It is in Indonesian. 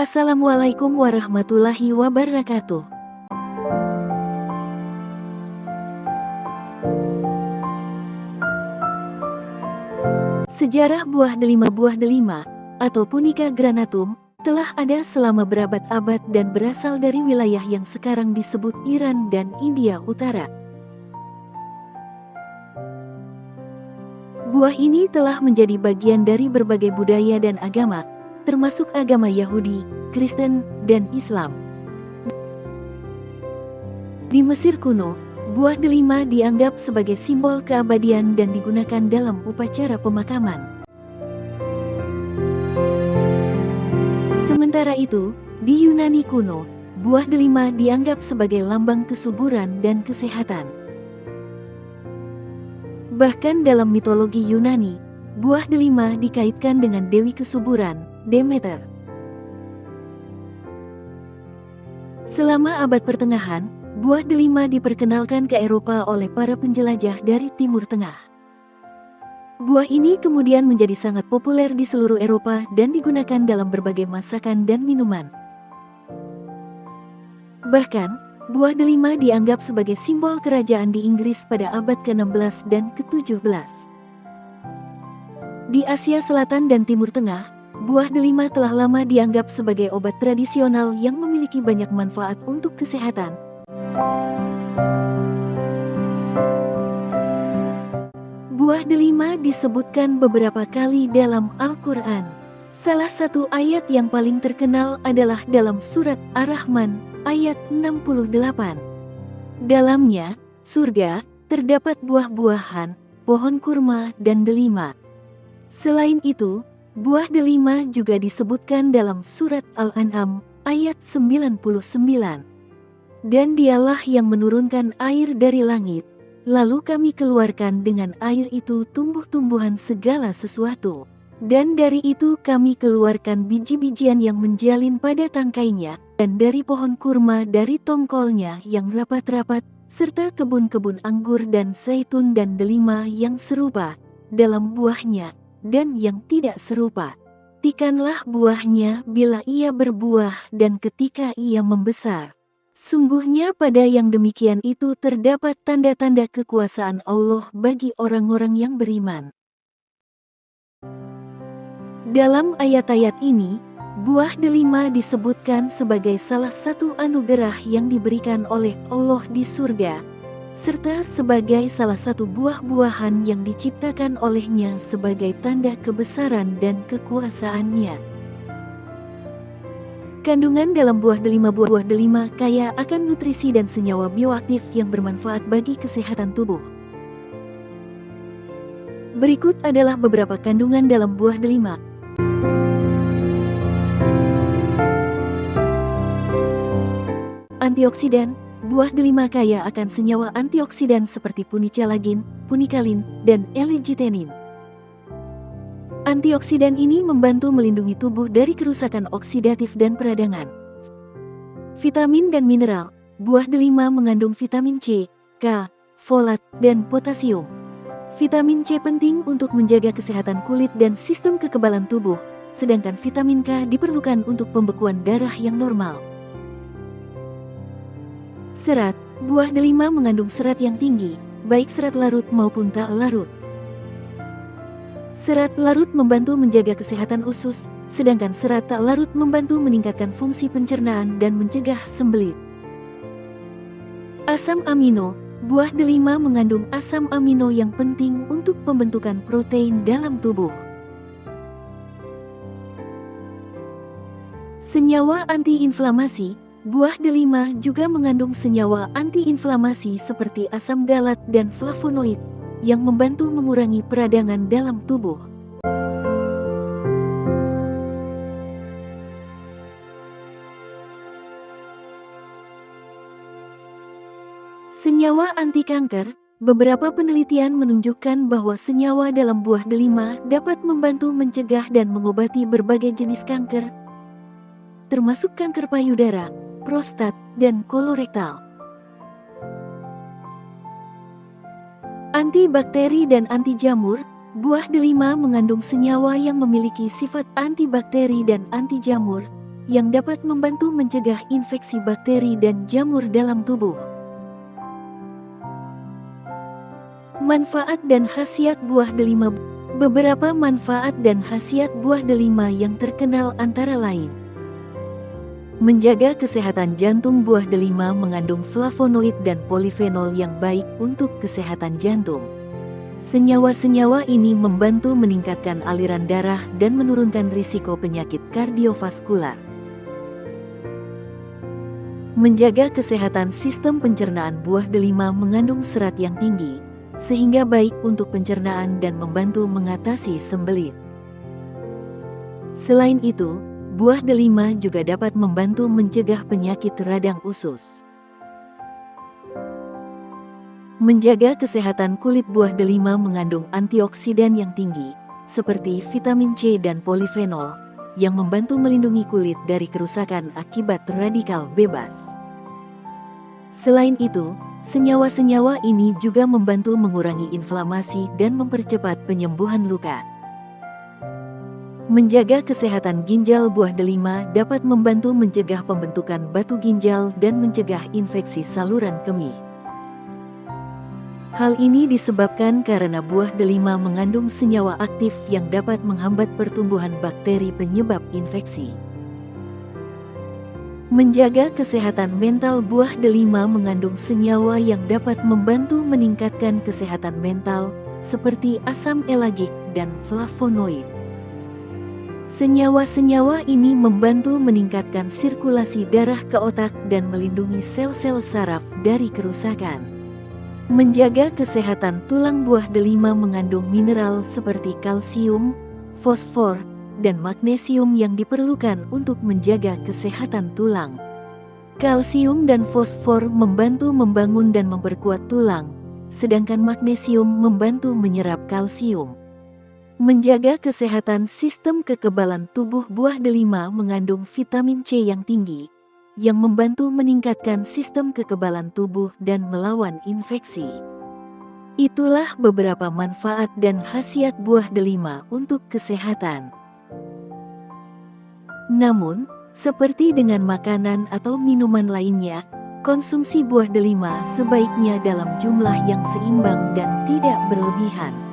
Assalamualaikum warahmatullahi wabarakatuh. Sejarah buah delima buah delima, atau Punica granatum, telah ada selama berabad-abad dan berasal dari wilayah yang sekarang disebut Iran dan India Utara. Buah ini telah menjadi bagian dari berbagai budaya dan agama, termasuk agama Yahudi, Kristen, dan Islam. Di Mesir kuno, buah delima dianggap sebagai simbol keabadian dan digunakan dalam upacara pemakaman. Sementara itu, di Yunani kuno, buah delima dianggap sebagai lambang kesuburan dan kesehatan. Bahkan dalam mitologi Yunani, buah delima dikaitkan dengan Dewi Kesuburan, Demeter. Selama abad pertengahan, buah delima diperkenalkan ke Eropa oleh para penjelajah dari Timur Tengah. Buah ini kemudian menjadi sangat populer di seluruh Eropa dan digunakan dalam berbagai masakan dan minuman. Bahkan, Buah delima dianggap sebagai simbol kerajaan di Inggris pada abad ke-16 dan ke-17. Di Asia Selatan dan Timur Tengah, buah delima telah lama dianggap sebagai obat tradisional yang memiliki banyak manfaat untuk kesehatan. Buah delima disebutkan beberapa kali dalam Al-Quran. Salah satu ayat yang paling terkenal adalah dalam surat Ar-Rahman ayat 68. Dalamnya, surga, terdapat buah-buahan, pohon kurma, dan delima. Selain itu, buah delima juga disebutkan dalam surat Al-An'am ayat 99. Dan dialah yang menurunkan air dari langit, lalu kami keluarkan dengan air itu tumbuh-tumbuhan segala sesuatu. Dan dari itu kami keluarkan biji-bijian yang menjalin pada tangkainya, dan dari pohon kurma dari tongkolnya yang rapat-rapat, serta kebun-kebun anggur dan zaitun dan delima yang serupa, dalam buahnya, dan yang tidak serupa. Tikanlah buahnya bila ia berbuah dan ketika ia membesar. Sungguhnya pada yang demikian itu terdapat tanda-tanda kekuasaan Allah bagi orang-orang yang beriman. Dalam ayat-ayat ini, buah delima disebutkan sebagai salah satu anugerah yang diberikan oleh Allah di surga, serta sebagai salah satu buah-buahan yang diciptakan olehnya sebagai tanda kebesaran dan kekuasaannya. Kandungan dalam buah delima buah delima kaya akan nutrisi dan senyawa bioaktif yang bermanfaat bagi kesehatan tubuh. Berikut adalah beberapa kandungan dalam buah delima. Antioksidan, buah delima kaya akan senyawa antioksidan seperti punicalagin, punikalin, dan L-gitenin. Antioksidan ini membantu melindungi tubuh dari kerusakan oksidatif dan peradangan. Vitamin dan mineral, buah delima mengandung vitamin C, K, folat, dan potasium. Vitamin C penting untuk menjaga kesehatan kulit dan sistem kekebalan tubuh, sedangkan vitamin K diperlukan untuk pembekuan darah yang normal. Serat, buah delima mengandung serat yang tinggi, baik serat larut maupun tak larut. Serat larut membantu menjaga kesehatan usus, sedangkan serat tak larut membantu meningkatkan fungsi pencernaan dan mencegah sembelit. Asam amino, buah delima mengandung asam amino yang penting untuk pembentukan protein dalam tubuh. Senyawa antiinflamasi, Buah delima juga mengandung senyawa antiinflamasi seperti asam galat dan flavonoid yang membantu mengurangi peradangan dalam tubuh. Senyawa anti kanker, beberapa penelitian menunjukkan bahwa senyawa dalam buah delima dapat membantu mencegah dan mengobati berbagai jenis kanker, termasuk kanker payudara, prostat, dan kolorektal. Antibakteri dan anti jamur, buah delima mengandung senyawa yang memiliki sifat antibakteri dan anti jamur, yang dapat membantu mencegah infeksi bakteri dan jamur dalam tubuh. Manfaat dan khasiat buah delima Beberapa manfaat dan khasiat buah delima yang terkenal antara lain Menjaga kesehatan jantung buah delima mengandung flavonoid dan polifenol yang baik untuk kesehatan jantung. Senyawa-senyawa ini membantu meningkatkan aliran darah dan menurunkan risiko penyakit kardiovaskular. Menjaga kesehatan sistem pencernaan buah delima mengandung serat yang tinggi, sehingga baik untuk pencernaan dan membantu mengatasi sembelit. Selain itu, Buah delima juga dapat membantu mencegah penyakit radang usus. Menjaga kesehatan kulit buah delima mengandung antioksidan yang tinggi, seperti vitamin C dan polifenol, yang membantu melindungi kulit dari kerusakan akibat radikal bebas. Selain itu, senyawa-senyawa ini juga membantu mengurangi inflamasi dan mempercepat penyembuhan luka. Menjaga kesehatan ginjal buah delima dapat membantu mencegah pembentukan batu ginjal dan mencegah infeksi saluran kemih. Hal ini disebabkan karena buah delima mengandung senyawa aktif yang dapat menghambat pertumbuhan bakteri penyebab infeksi. Menjaga kesehatan mental buah delima mengandung senyawa yang dapat membantu meningkatkan kesehatan mental, seperti asam elagik dan flavonoid. Senyawa-senyawa ini membantu meningkatkan sirkulasi darah ke otak dan melindungi sel-sel saraf dari kerusakan. Menjaga kesehatan tulang buah delima mengandung mineral seperti kalsium, fosfor, dan magnesium yang diperlukan untuk menjaga kesehatan tulang. Kalsium dan fosfor membantu membangun dan memperkuat tulang, sedangkan magnesium membantu menyerap kalsium. Menjaga kesehatan sistem kekebalan tubuh buah delima mengandung vitamin C yang tinggi, yang membantu meningkatkan sistem kekebalan tubuh dan melawan infeksi. Itulah beberapa manfaat dan khasiat buah delima untuk kesehatan. Namun, seperti dengan makanan atau minuman lainnya, konsumsi buah delima sebaiknya dalam jumlah yang seimbang dan tidak berlebihan.